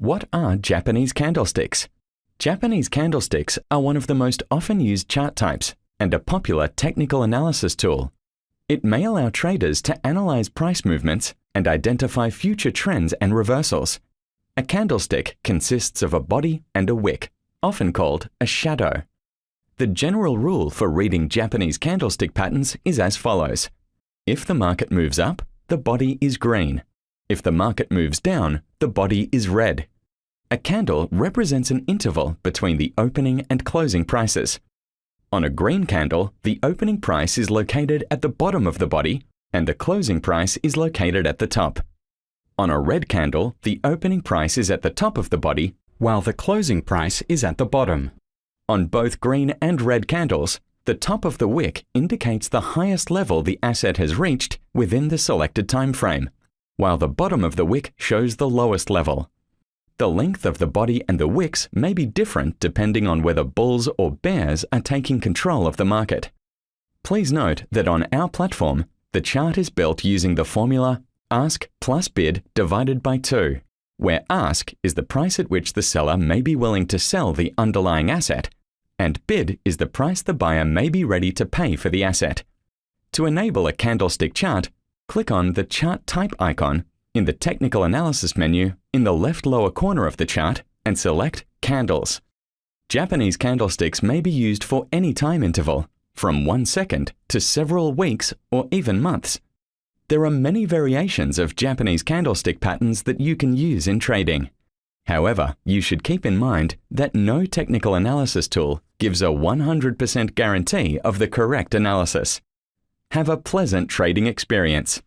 What are Japanese candlesticks? Japanese candlesticks are one of the most often used chart types and a popular technical analysis tool. It may allow traders to analyze price movements and identify future trends and reversals. A candlestick consists of a body and a wick, often called a shadow. The general rule for reading Japanese candlestick patterns is as follows. If the market moves up, the body is green. If the market moves down, the body is red. A candle represents an interval between the opening and closing prices. On a green candle, the opening price is located at the bottom of the body and the closing price is located at the top. On a red candle, the opening price is at the top of the body while the closing price is at the bottom. On both green and red candles, the top of the wick indicates the highest level the asset has reached within the selected time frame while the bottom of the wick shows the lowest level. The length of the body and the wicks may be different depending on whether bulls or bears are taking control of the market. Please note that on our platform, the chart is built using the formula ask plus bid divided by 2, where ask is the price at which the seller may be willing to sell the underlying asset, and bid is the price the buyer may be ready to pay for the asset. To enable a candlestick chart, click on the Chart Type icon in the Technical Analysis menu in the left lower corner of the chart and select Candles. Japanese candlesticks may be used for any time interval, from one second to several weeks or even months. There are many variations of Japanese candlestick patterns that you can use in trading. However, you should keep in mind that no technical analysis tool gives a 100% guarantee of the correct analysis. Have a pleasant trading experience.